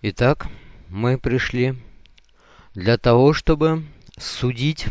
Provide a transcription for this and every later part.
Итак, мы пришли для того, чтобы судить,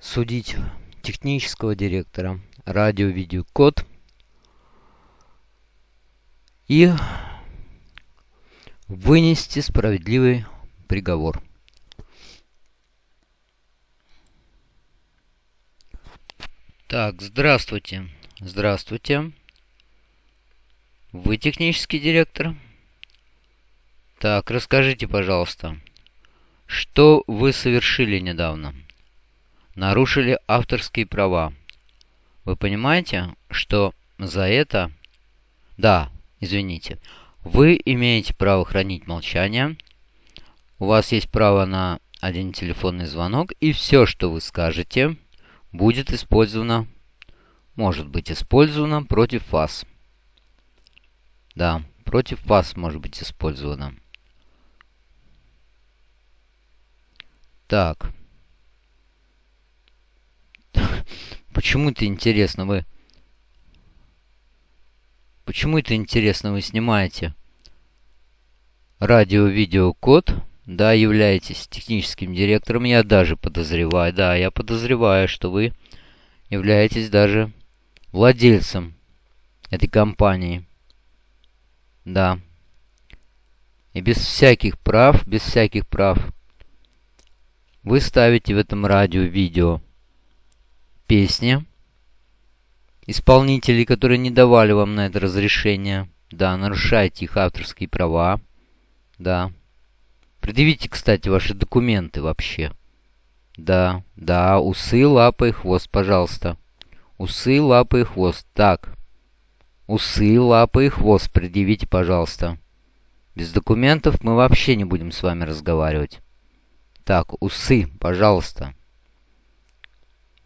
судить технического директора радио-видеокод и вынести справедливый приговор. Так, здравствуйте. Здравствуйте. Вы технический директор? Так, расскажите, пожалуйста, что вы совершили недавно? Нарушили авторские права. Вы понимаете, что за это... Да, извините. Вы имеете право хранить молчание. У вас есть право на один телефонный звонок. И все, что вы скажете, будет использовано... Может быть использовано против вас. Да, против вас может быть использовано. Так. Почему это интересно вы... Почему это интересно вы снимаете радио-видеокод? Да, являетесь техническим директором. Я даже подозреваю, да, я подозреваю, что вы являетесь даже владельцем этой компании. Да. И без всяких прав, без всяких прав вы ставите в этом радио-видео песни исполнителей, которые не давали вам на это разрешение. Да, нарушаете их авторские права. Да. Предъявите, кстати, ваши документы вообще. Да, да, усы, лапы и хвост, пожалуйста. Усы, лапы и хвост. Так. Усы, лапы и хвост предъявите, пожалуйста. Без документов мы вообще не будем с вами разговаривать. Так, усы, пожалуйста.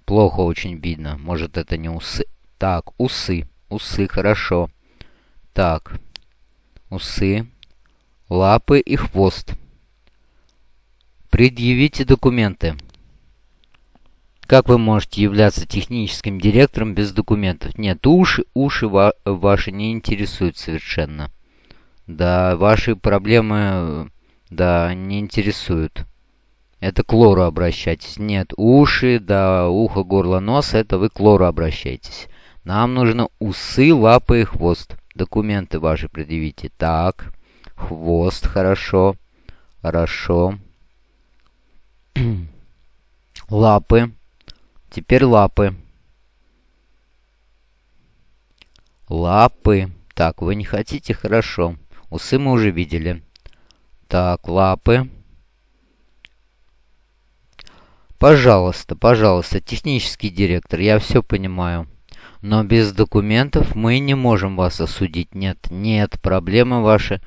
Плохо очень видно. Может, это не усы. Так, усы. Усы, хорошо. Так. Усы. Лапы и хвост. Предъявите документы. Как вы можете являться техническим директором без документов? Нет, уши, уши ва ваши не интересуют совершенно. Да, ваши проблемы, да, не интересуют. Это к лору обращайтесь. Нет, уши, да, ухо, горло, нос, это вы к лору обращайтесь. Нам нужно усы, лапы и хвост. Документы ваши предъявите. Так, хвост, хорошо, хорошо. лапы. Теперь лапы. Лапы. Так, вы не хотите? Хорошо. Усы мы уже видели. Так, лапы. Лапы. Пожалуйста, пожалуйста, технический директор, я все понимаю. Но без документов мы не можем вас осудить. Нет, нет, проблемы ваши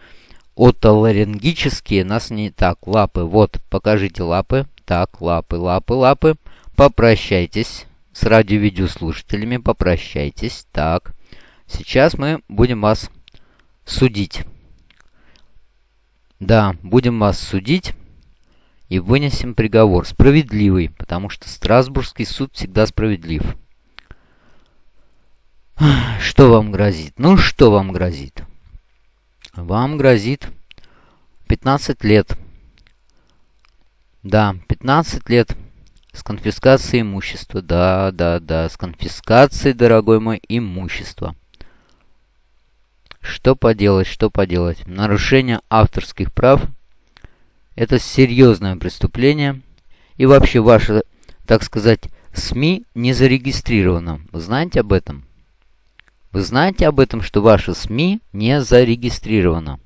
отоларингические нас не... Так, лапы, вот, покажите лапы. Так, лапы, лапы, лапы. Попрощайтесь с радио-видеослушателями, попрощайтесь. Так, сейчас мы будем вас судить. Да, будем вас судить и вынесем приговор. Справедливый, потому что Страсбургский суд всегда справедлив. Что вам грозит? Ну, что вам грозит? Вам грозит 15 лет. Да, 15 лет с конфискацией имущества. Да, да, да, с конфискацией, дорогой мой, имущества. Что поделать, что поделать? Нарушение авторских прав – это серьезное преступление. И вообще ваше, так сказать, СМИ не зарегистрировано. Вы знаете об этом? Вы знаете об этом, что ваше СМИ не зарегистрировано?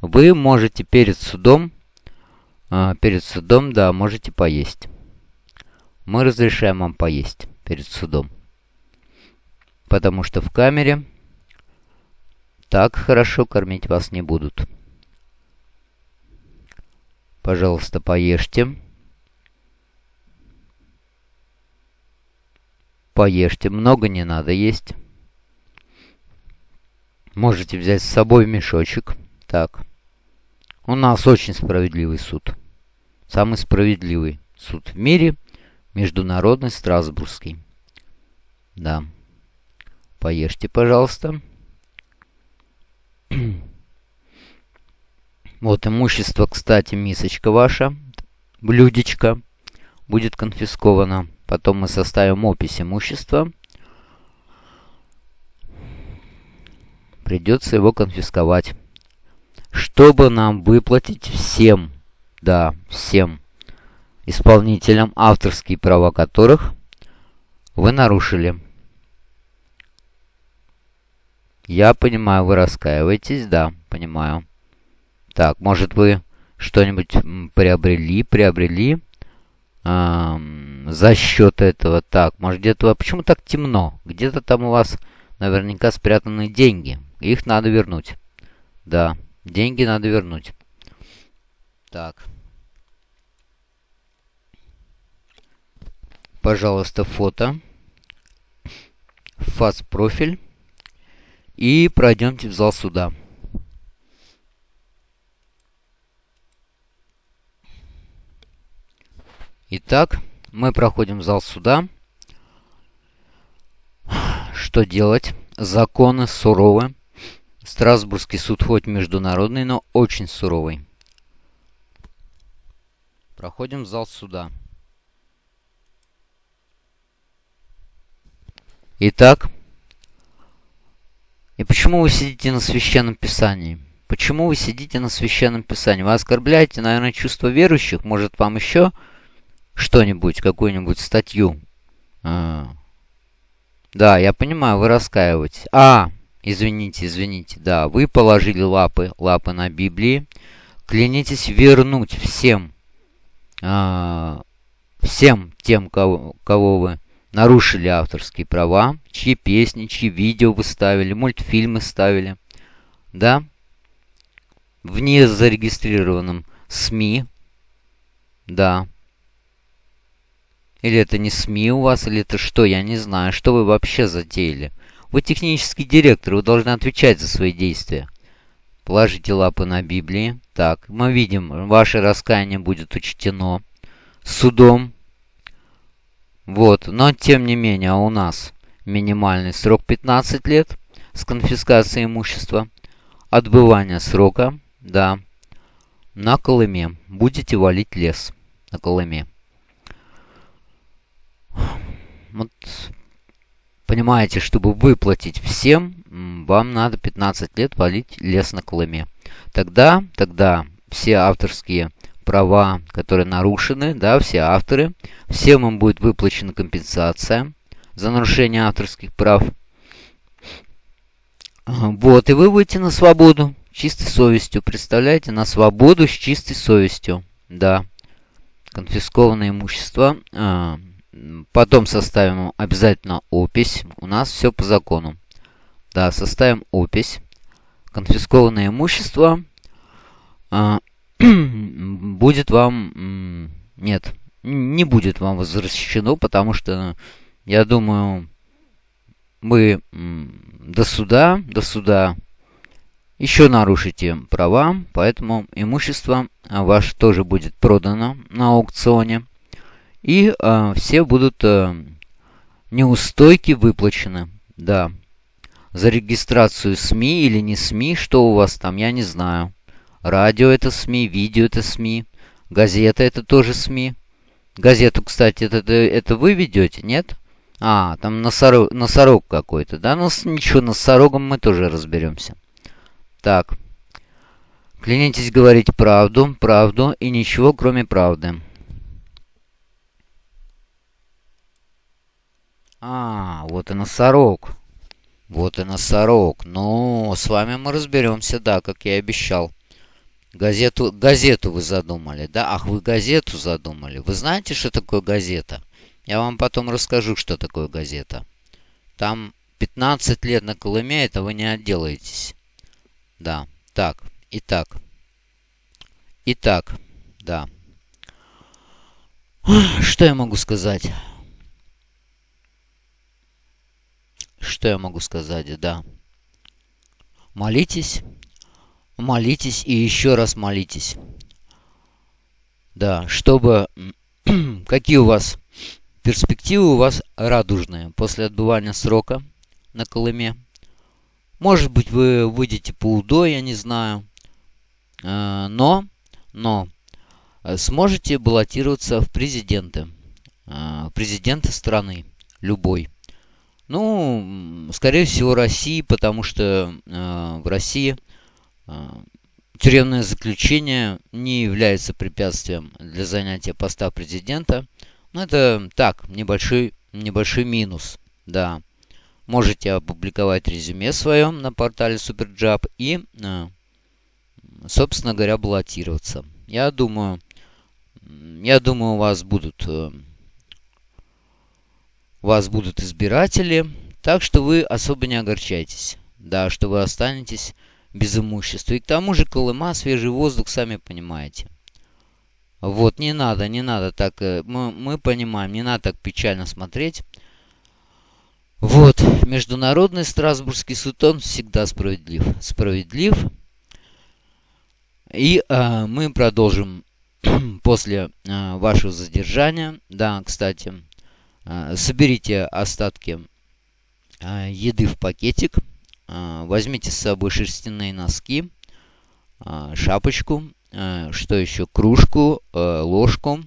Вы можете перед судом, э, перед судом, да, можете поесть. Мы разрешаем вам поесть перед судом. Потому что в камере так хорошо кормить вас не будут. Пожалуйста, поешьте. Поешьте, много не надо есть. Можете взять с собой мешочек. Так. У нас очень справедливый суд. Самый справедливый суд в мире. Международный Страсбургский. Да. Поешьте, пожалуйста. Вот имущество, кстати, мисочка ваша, блюдечко будет конфисковано. Потом мы составим опись имущества. Придется его конфисковать. Чтобы нам выплатить всем, да, всем исполнителям, авторские права которых вы нарушили. Я понимаю, вы раскаиваетесь, да, понимаю. Так, может вы что-нибудь приобрели, приобрели эм, за счет этого. Так, может где-то... Почему так темно? Где-то там у вас наверняка спрятаны деньги. Их надо вернуть. Да, деньги надо вернуть. Так. Пожалуйста, фото. Фаст-профиль. И пройдемте в зал суда. Итак, мы проходим зал суда. Что делать? Законы суровы. Страсбургский суд хоть международный, но очень суровый. Проходим зал суда. Итак, и почему вы сидите на священном писании? Почему вы сидите на священном писании? Вы оскорбляете, наверное, чувство верующих? Может, вам еще что-нибудь, какую-нибудь статью. А. Да, я понимаю, вы раскаиваетесь. А, извините, извините, да, вы положили лапы, лапы на Библии. Клянитесь вернуть всем, а, всем тем, кого, кого вы нарушили авторские права, чьи песни, чьи видео вы ставили, мультфильмы ставили, да, в незарегистрированном СМИ, да, или это не СМИ у вас, или это что, я не знаю. Что вы вообще затеяли? Вы технический директор, вы должны отвечать за свои действия. Положите лапы на Библии. Так, мы видим, ваше раскаяние будет учтено судом. Вот, но тем не менее, у нас минимальный срок 15 лет с конфискацией имущества. Отбывание срока, да, на Колыме. Будете валить лес на Колыме. Вот, понимаете, чтобы выплатить всем, вам надо 15 лет валить лес на Колыме. Тогда, тогда все авторские права, которые нарушены, да, все авторы, всем им будет выплачена компенсация за нарушение авторских прав. Вот, и вы выйдете на свободу чистой совестью. Представляете, на свободу с чистой совестью. Да. Конфискованное имущество а, Потом составим обязательно опись. У нас все по закону. Да, составим опись. Конфискованное имущество а, будет вам... Нет, не будет вам возвращено, потому что, я думаю, вы до суда, до суда еще нарушите права, поэтому имущество ваше тоже будет продано на аукционе. И э, все будут э, неустойки выплачены. Да. За регистрацию СМИ или не СМИ, что у вас там, я не знаю. Радио это СМИ, видео это СМИ, газета это тоже СМИ. Газету, кстати, это, это, это вы ведете, нет? А, там носорог, носорог какой-то, да? Ну, ничего, носорогом мы тоже разберемся. Так. Клянитесь говорить правду, правду и ничего, кроме правды. А, вот и носорог. Вот и носорог. Ну, с вами мы разберемся, да, как я и обещал. Газету, газету вы задумали, да? Ах, вы газету задумали. Вы знаете, что такое газета? Я вам потом расскажу, что такое газета. Там 15 лет на Колыме, это вы не отделаетесь. Да, так, итак. Итак, да. Что я могу сказать? Что я могу сказать, да. Молитесь, молитесь и еще раз молитесь. Да, чтобы... Какие у вас перспективы у вас радужные после отбывания срока на Колыме? Может быть, вы выйдете по УДО, я не знаю. но, но сможете баллотироваться в президенты. Президенты страны. Любой. Ну, скорее всего, России, потому что в России тюремное заключение не является препятствием для занятия поста президента. Ну, это так, небольшой, небольшой минус, да. Можете опубликовать резюме свое на портале Superjob и, э, собственно говоря, баллотироваться. Я думаю, я думаю, у вас будут, э, вас будут избиратели, так что вы особо не огорчайтесь. Да, что вы останетесь без имущества. И к тому же Колыма, свежий воздух, сами понимаете. Вот, не надо, не надо так, э, мы, мы понимаем, не надо так печально смотреть. Вот, Международный Страсбургский суд, он всегда справедлив. Справедлив. И э, мы продолжим после э, вашего задержания. Да, кстати, соберите остатки э, еды в пакетик. Э, возьмите с собой шерстяные носки, шапочку, что еще, кружку, ложку.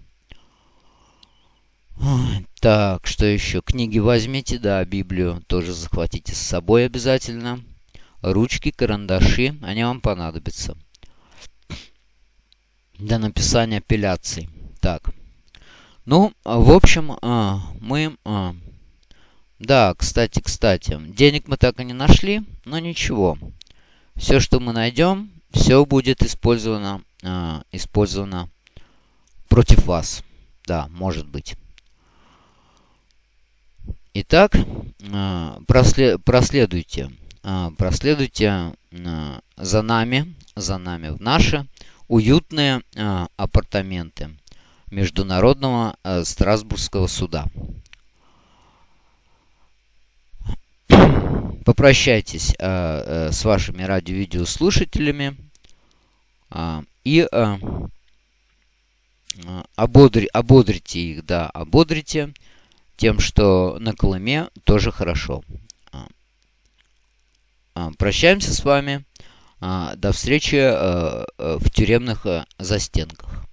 Так, что еще? Книги возьмите, да, Библию тоже захватите с собой обязательно. Ручки, карандаши, они вам понадобятся. Для написания апелляций. Так. Ну, в общем, мы да, кстати, кстати, денег мы так и не нашли, но ничего. Все, что мы найдем, все будет использовано, использовано против вас. Да, может быть. Итак, прослед, проследуйте, проследуйте за нами, за нами в наши уютные апартаменты Международного э, Страсбургского суда. попрощайтесь э, э, с вашими радио-видеослушателями и ободри, ободрите их, да, ободрите тем, что на Колыме тоже хорошо. Прощаемся с вами. До встречи в тюремных застенках.